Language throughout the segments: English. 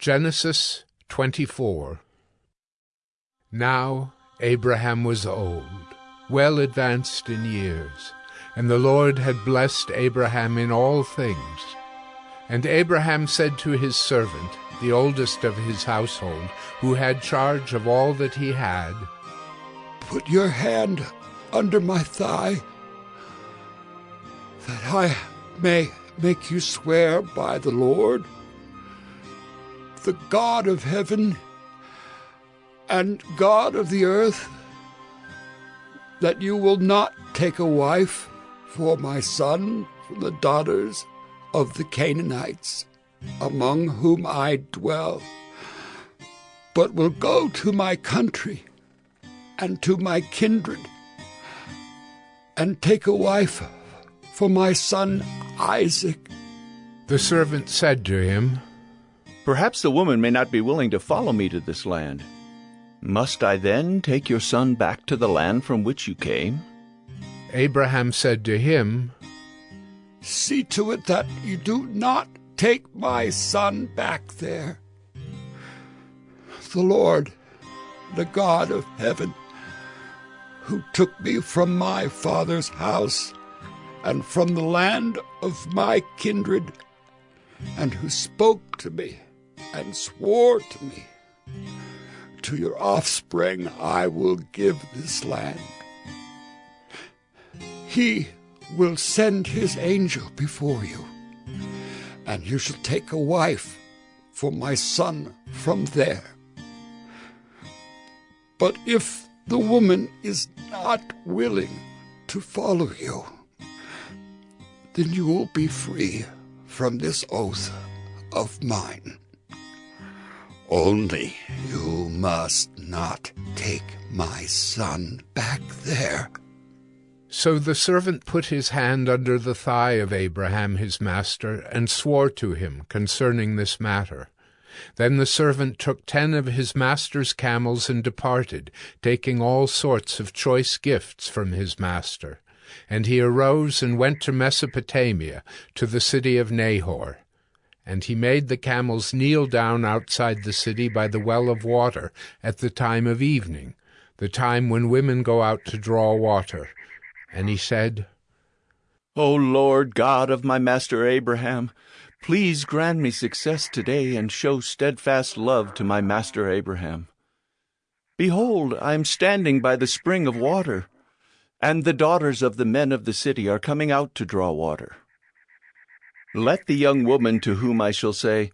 Genesis 24 Now Abraham was old, well advanced in years, and the Lord had blessed Abraham in all things. And Abraham said to his servant, the oldest of his household, who had charge of all that he had, Put your hand under my thigh, that I may make you swear by the Lord the God of heaven and God of the earth, that you will not take a wife for my son from the daughters of the Canaanites, among whom I dwell, but will go to my country and to my kindred, and take a wife for my son Isaac. The servant said to him, Perhaps the woman may not be willing to follow me to this land. Must I then take your son back to the land from which you came? Abraham said to him, See to it that you do not take my son back there. The Lord, the God of heaven, who took me from my father's house and from the land of my kindred, and who spoke to me and swore to me, To your offspring I will give this land. He will send his angel before you, and you shall take a wife for my son from there. But if the woman is not willing to follow you, then you will be free from this oath of mine. Only you must not take my son back there. So the servant put his hand under the thigh of Abraham his master, and swore to him concerning this matter. Then the servant took ten of his master's camels and departed, taking all sorts of choice gifts from his master. And he arose and went to Mesopotamia, to the city of Nahor. And he made the camels kneel down outside the city by the well of water at the time of evening, the time when women go out to draw water. And he said, O Lord God of my master Abraham, please grant me success today and show steadfast love to my master Abraham. Behold, I am standing by the spring of water, and the daughters of the men of the city are coming out to draw water. Let the young woman to whom I shall say,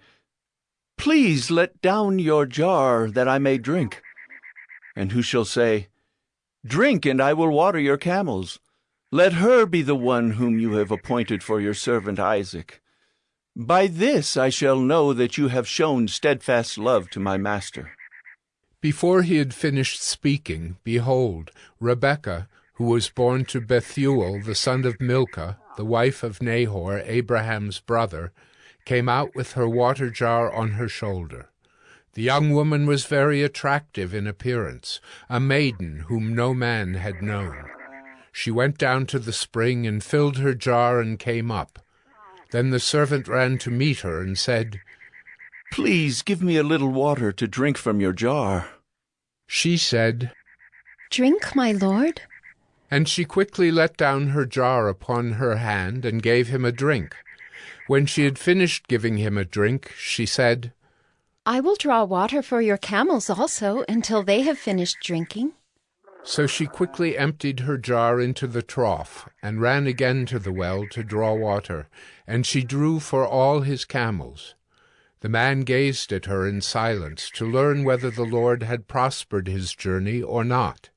Please let down your jar that I may drink, and who shall say, Drink, and I will water your camels. Let her be the one whom you have appointed for your servant Isaac. By this I shall know that you have shown steadfast love to my master. Before he had finished speaking, behold, Rebekah, who was born to Bethuel the son of Milcah, the wife of Nahor, Abraham's brother, came out with her water jar on her shoulder. The young woman was very attractive in appearance, a maiden whom no man had known. She went down to the spring and filled her jar and came up. Then the servant ran to meet her and said, Please give me a little water to drink from your jar. She said, Drink, my lord. And she quickly let down her jar upon her hand and gave him a drink. When she had finished giving him a drink, she said, I will draw water for your camels also until they have finished drinking. So she quickly emptied her jar into the trough, and ran again to the well to draw water, and she drew for all his camels. The man gazed at her in silence to learn whether the Lord had prospered his journey or not.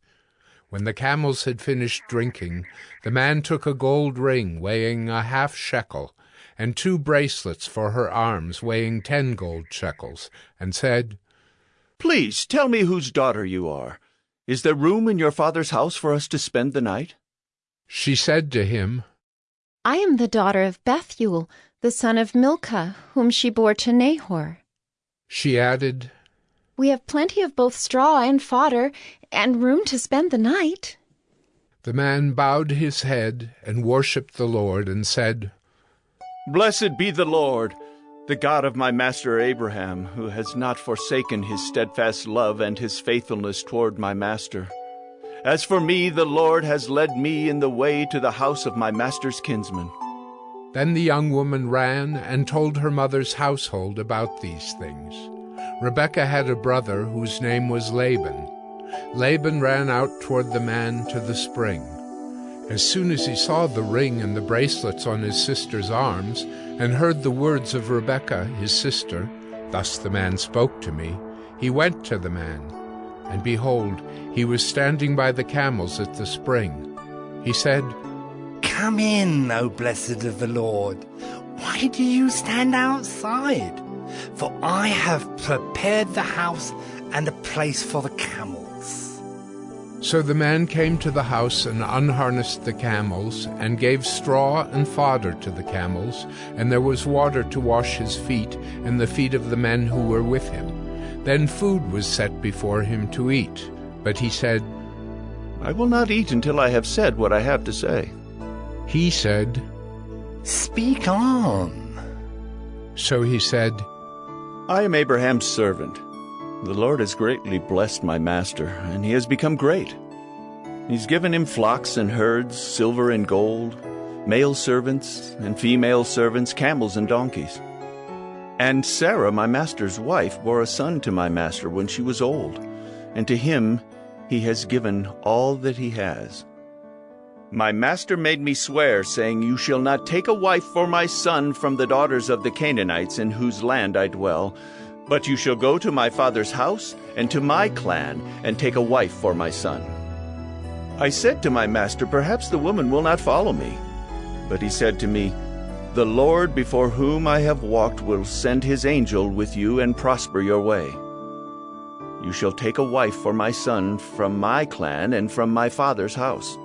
When the camels had finished drinking, the man took a gold ring weighing a half shekel, and two bracelets for her arms weighing ten gold shekels, and said, Please tell me whose daughter you are. Is there room in your father's house for us to spend the night? She said to him, I am the daughter of Bethuel, the son of Milcah, whom she bore to Nahor. She added, We have plenty of both straw and fodder, and room to spend the night. The man bowed his head and worshipped the Lord and said, Blessed be the Lord, the God of my master Abraham, who has not forsaken his steadfast love and his faithfulness toward my master. As for me, the Lord has led me in the way to the house of my master's kinsman. Then the young woman ran and told her mother's household about these things. Rebekah had a brother whose name was Laban. Laban ran out toward the man to the spring. As soon as he saw the ring and the bracelets on his sister's arms, and heard the words of Rebekah his sister, Thus the man spoke to me, he went to the man. And behold, he was standing by the camels at the spring. He said, Come in, O blessed of the Lord. Why do you stand outside? For I have prepared the house and a place for the camels. So the man came to the house and unharnessed the camels, and gave straw and fodder to the camels, and there was water to wash his feet and the feet of the men who were with him. Then food was set before him to eat. But he said, I will not eat until I have said what I have to say. He said, Speak on. So he said, I am Abraham's servant. The Lord has greatly blessed my master, and he has become great. He's given him flocks and herds, silver and gold, male servants and female servants, camels and donkeys. And Sarah, my master's wife, bore a son to my master when she was old, and to him he has given all that he has. My master made me swear, saying, You shall not take a wife for my son from the daughters of the Canaanites in whose land I dwell, but you shall go to my father's house and to my clan and take a wife for my son. I said to my master, Perhaps the woman will not follow me. But he said to me, The Lord before whom I have walked will send his angel with you and prosper your way. You shall take a wife for my son from my clan and from my father's house.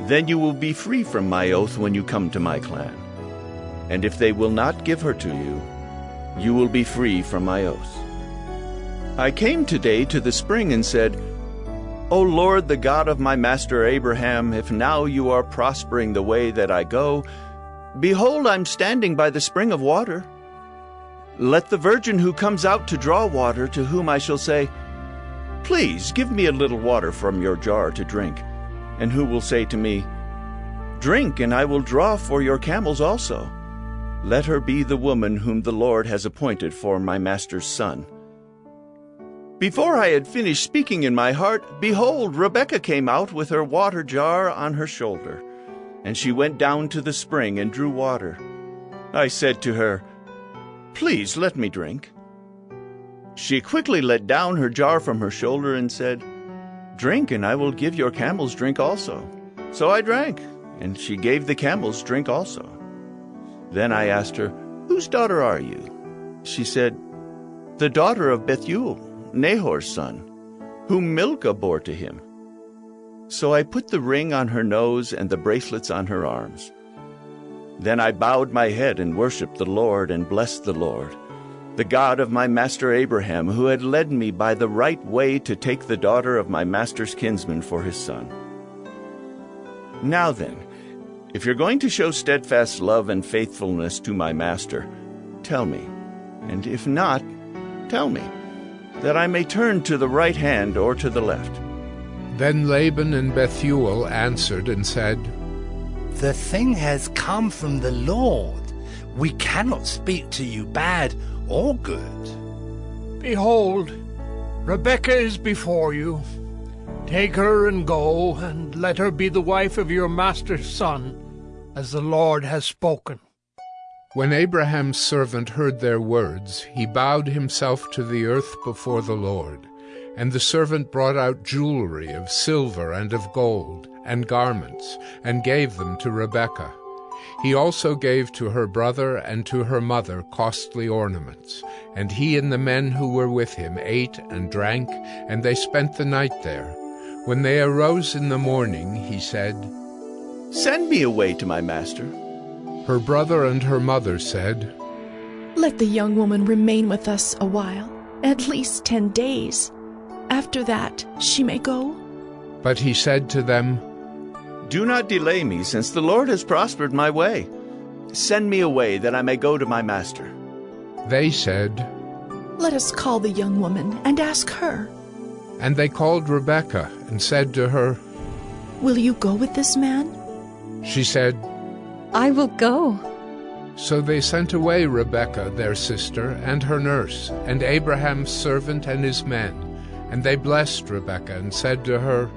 Then you will be free from my oath when you come to my clan. And if they will not give her to you, you will be free from my oath. I came today to the spring and said, O Lord, the God of my master Abraham, if now you are prospering the way that I go, behold, I'm standing by the spring of water. Let the virgin who comes out to draw water, to whom I shall say, Please give me a little water from your jar to drink, and who will say to me, Drink, and I will draw for your camels also. Let her be the woman whom the Lord has appointed for my master's son. Before I had finished speaking in my heart, behold, Rebekah came out with her water jar on her shoulder. And she went down to the spring and drew water. I said to her, Please let me drink. She quickly let down her jar from her shoulder and said, Drink, and I will give your camels drink also. So I drank, and she gave the camels drink also. Then I asked her, Whose daughter are you? She said, The daughter of Bethuel, Nahor's son, whom Milcah bore to him. So I put the ring on her nose and the bracelets on her arms. Then I bowed my head and worshipped the Lord and blessed the Lord, the God of my master Abraham, who had led me by the right way to take the daughter of my master's kinsman for his son. Now then, if you're going to show steadfast love and faithfulness to my master, tell me. And if not, tell me, that I may turn to the right hand or to the left. Then Laban and Bethuel answered and said, The thing has come from the Lord. We cannot speak to you bad or good. Behold, Rebekah is before you. Take her and go, and let her be the wife of your master's son as the Lord has spoken. When Abraham's servant heard their words, he bowed himself to the earth before the Lord. And the servant brought out jewelry of silver and of gold, and garments, and gave them to Rebekah. He also gave to her brother and to her mother costly ornaments. And he and the men who were with him ate and drank, and they spent the night there. When they arose in the morning, he said, Send me away to my master. Her brother and her mother said, Let the young woman remain with us a while, at least ten days. After that, she may go. But he said to them, Do not delay me, since the Lord has prospered my way. Send me away, that I may go to my master. They said, Let us call the young woman and ask her. And they called Rebekah and said to her, Will you go with this man? She said, I will go. So they sent away Rebekah their sister and her nurse, and Abraham's servant and his men. And they blessed Rebekah and said to her,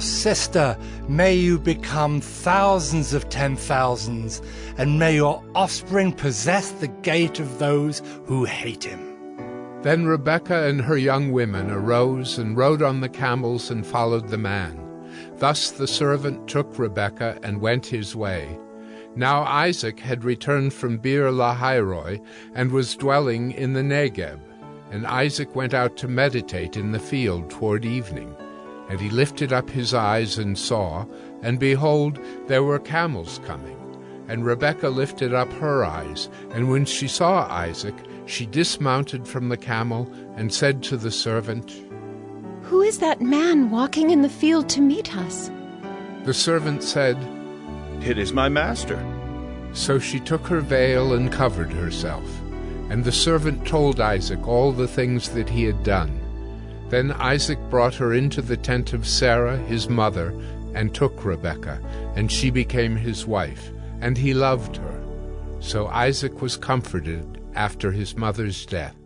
Sister, may you become thousands of ten thousands, and may your offspring possess the gate of those who hate him. Then Rebekah and her young women arose and rode on the camels and followed the man. Thus the servant took Rebekah and went his way. Now Isaac had returned from Beer Lahairoi and was dwelling in the Negeb. And Isaac went out to meditate in the field toward evening. And he lifted up his eyes and saw, and behold, there were camels coming. And Rebekah lifted up her eyes, and when she saw Isaac, she dismounted from the camel and said to the servant, Who is that man walking in the field to meet us? The servant said, It is my master. So she took her veil and covered herself. And the servant told Isaac all the things that he had done. Then Isaac brought her into the tent of Sarah his mother, and took Rebekah, and she became his wife, and he loved her. So Isaac was comforted after his mother's death.